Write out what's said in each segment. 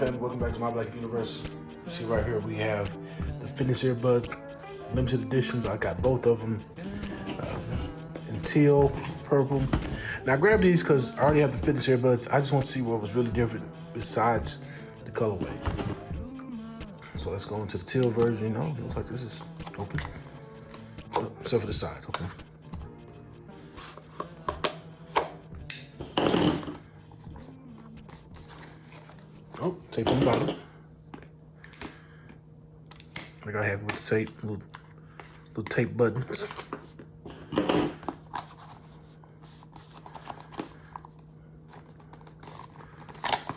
family, welcome back to My Black Universe. See right here we have the fitness earbuds, limited editions. I got both of them um, in teal, purple. Now I grabbed these because I already have the fitness earbuds. I just want to see what was really different besides the colorway. So let's go into the teal version. Oh, it looks like this is open. Except for the side, okay. Oh, tape on the bottom. Like I have with the tape, little, little tape buttons.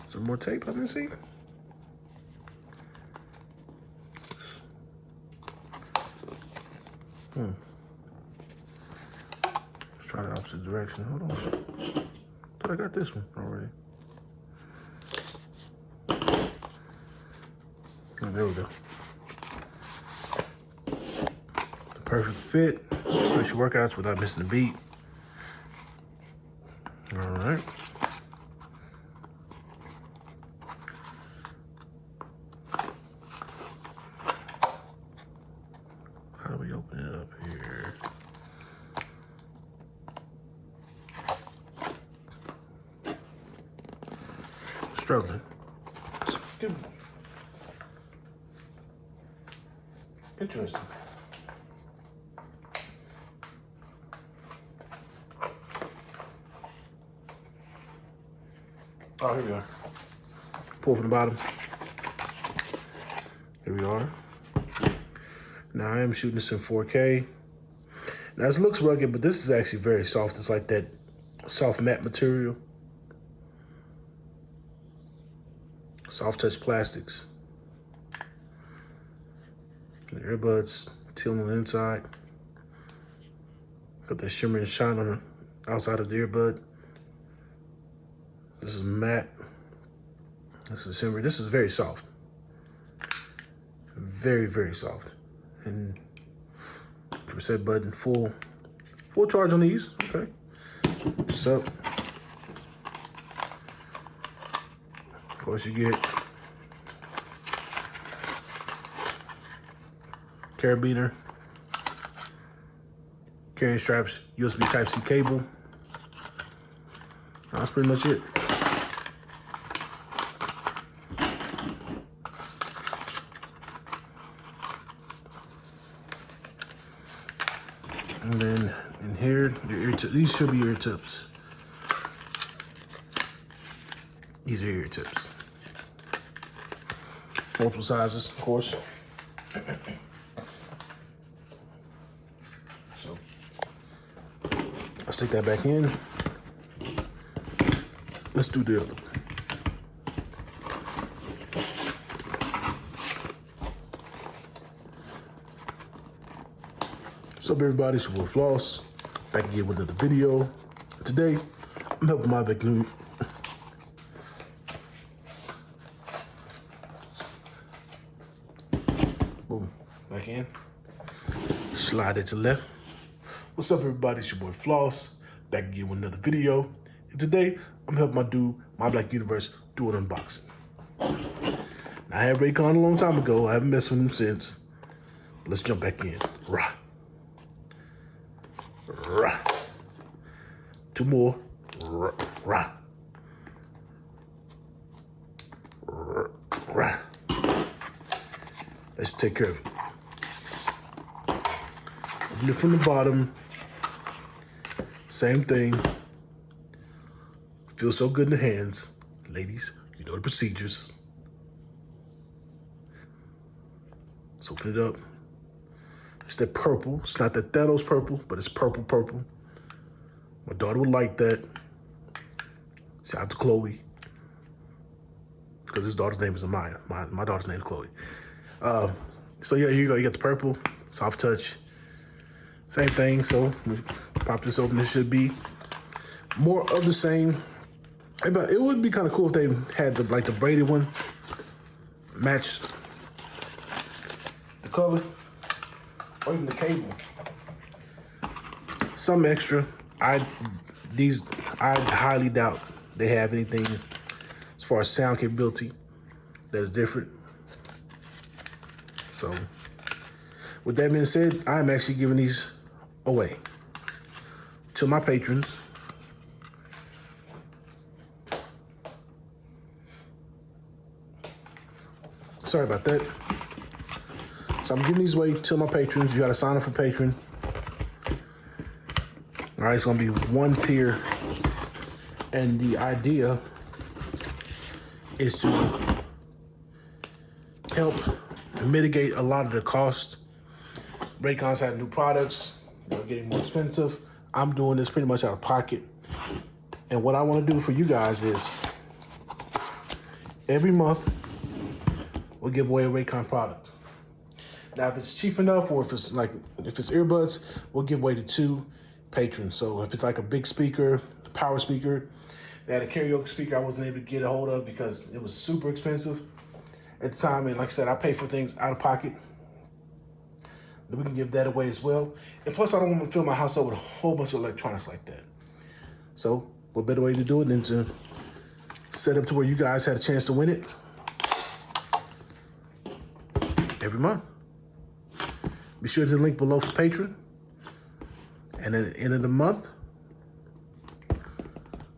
Some more tape, let me see. Hmm. Let's try the opposite direction. Hold on. I got this one already. There we go. The perfect fit. Push your workouts without missing a beat. All right. How do we open it up here? Struggling. Interesting. Oh, here we are. Pull from the bottom. Here we are. Now I am shooting this in 4K. Now this looks rugged, but this is actually very soft. It's like that soft matte material. Soft touch plastics. The earbuds, teal on the inside. Got that shimmer and shine on the outside of the earbud. This is matte. This is shimmer. This is very soft. Very, very soft. And reset button, full, full charge on these. Okay. So, of course, you get carabiner, carrying straps, USB Type-C cable. That's pretty much it. And then in here, your ear. These should be ear tips. These are ear tips. Multiple sizes, of course. So let's take that back in. Let's do the other one. What's up, everybody? It's your Floss. Back again with another video. Today, I'm helping my big new. Boom. Back in. Slide it to left. What's up, everybody? It's your boy Floss. Back again with another video. And today, I'm helping my dude, My Black Universe, do an unboxing. Now, I had Raycon a long time ago. I haven't messed with him since. Let's jump back in. Rah. Rah. Two more. Rah. Rah. Rah. Let's take care of it. It from the bottom. Same thing. Feels so good in the hands. Ladies, you know the procedures. Let's open it up. It's that purple. It's not that Thanos purple, but it's purple purple. My daughter would like that. Shout out to Chloe. Because his daughter's name is Amaya. My, my daughter's name is Chloe. Uh, so yeah, here you go. You got the purple, soft touch. Same thing. So pop this open. This should be more of the same. But it would be kind of cool if they had the like the braided one match the color or even the cable. Some extra. I these I highly doubt they have anything as far as sound capability that's different. So with that being said, I'm actually giving these away to my patrons. Sorry about that. So I'm giving these away to my patrons. You got to sign up for Patreon. All right, it's gonna be one tier, and the idea is to help mitigate a lot of the cost. Raycons have new products; they're getting more expensive. I'm doing this pretty much out of pocket, and what I want to do for you guys is every month we'll give away a Raycon product. Now, if it's cheap enough, or if it's like if it's earbuds, we'll give away to two patrons. So if it's like a big speaker, a power speaker, they had a karaoke speaker I wasn't able to get a hold of because it was super expensive at the time. And like I said, I pay for things out of pocket. Then we can give that away as well. And plus, I don't want to fill my house up with a whole bunch of electronics like that. So what better way to do it than to set up to where you guys had a chance to win it every month. Be sure to link below for Patreon. And at the end of the month,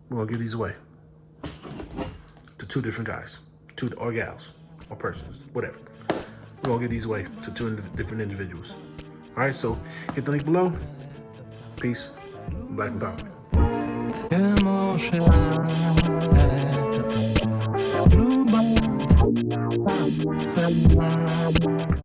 we're gonna give these away to two different guys, two or gals or persons, whatever. We're gonna give these away to two different individuals. All right, so hit the link below. Peace, Black Empowerment.